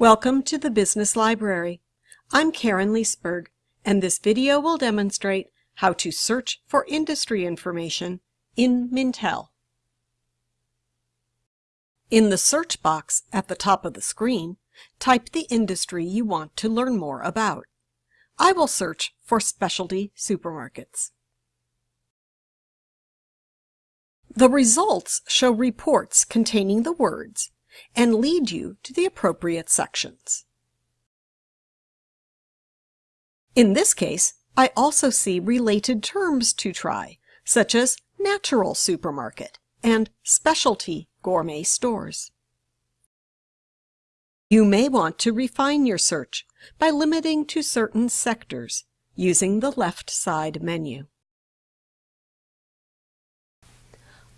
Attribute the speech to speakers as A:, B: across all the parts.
A: Welcome to the Business Library. I'm Karen Leesberg, and this video will demonstrate how to search for industry information in Mintel. In the search box at the top of the screen, type the industry you want to learn more about. I will search for specialty supermarkets. The results show reports containing the words and lead you to the appropriate sections. In this case, I also see related terms to try, such as natural supermarket and specialty gourmet stores. You may want to refine your search by limiting to certain sectors using the left side menu.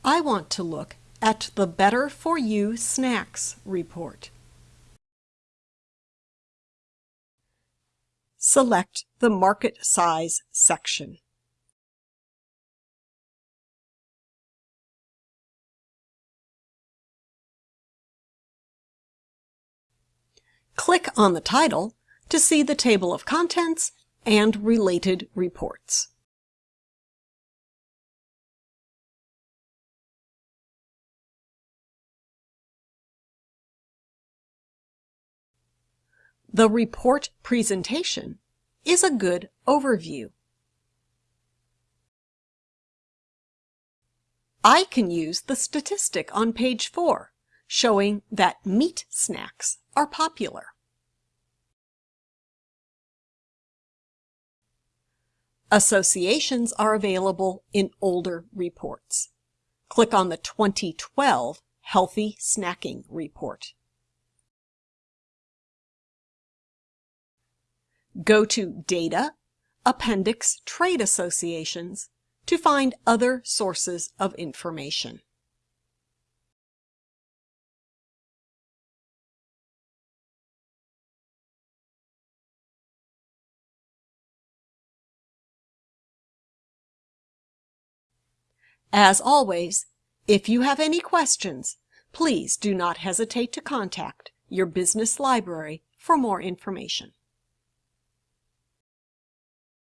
A: I want to look at the Better For You Snacks report. Select the Market Size section. Click on the title to see the table of contents and related reports. The report presentation is a good overview. I can use the statistic on page 4, showing that meat snacks are popular. Associations are available in older reports. Click on the 2012 Healthy Snacking Report. Go to Data, Appendix Trade Associations to find other sources of information. As always, if you have any questions, please do not hesitate to contact your business library for more information.